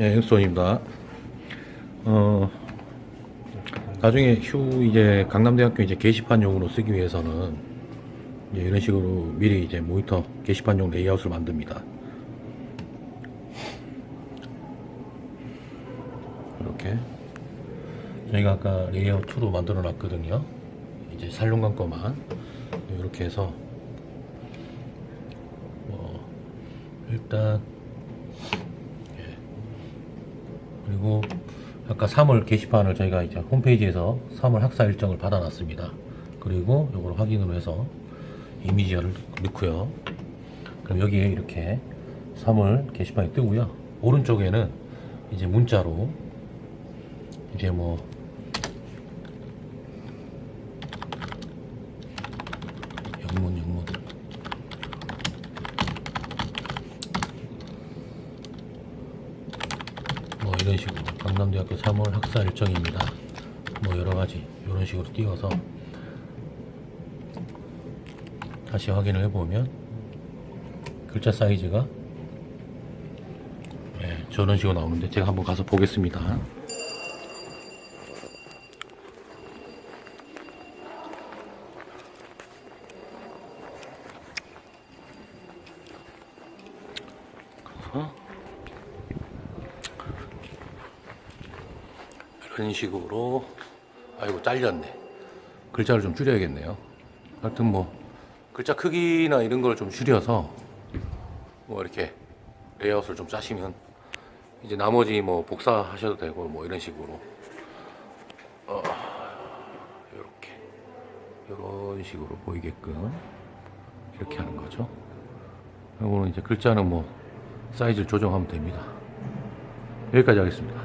예, 엑소입니다. 어, 나중에 휴 이제 강남대학교 이제 게시판용으로 쓰기 위해서는 이제 이런 식으로 미리 이제 모니터 게시판용 레이아웃을 만듭니다. 이렇게 저희가 아까 레이아웃 2로 만들어 놨거든요. 이제 살롱관 거만 이렇게 해서 뭐 일단 예. 그리고 아까 3월 게시판을 저희가 이제 홈페이지에서 3월 학사 일정을 받아놨습니다. 그리고 이걸 확인으로 해서 이미지를 넣고요. 그럼 여기에 이렇게 3월 게시판이 뜨고요. 오른쪽에는 이제 문자로 이제 뭐 영문 영문 뭐 이런 식으로 강남대학교 3월 학사 일정입니다. 뭐 여러 가지 이런 식으로 띄워서 다시 확인을 해보면 글자 사이즈가 네, 저런 식으로 나오는데 제가 한번 가서 보겠습니다. 그래서 이런 식으로 아이고 잘렸네. 글자를 좀 줄여야겠네요. 하여튼 뭐 글자 크기나 이런 걸 좀 줄여서 뭐 이렇게 레이아웃을 좀 짜시면 이제 나머지 뭐 복사하셔도 되고 뭐 이런 식으로. 어, 이렇게. 이런 식으로 보이게끔 이렇게 하는 거죠. 이거는 이제 글자는 뭐 사이즈를 조정하면 됩니다. 여기까지 하겠습니다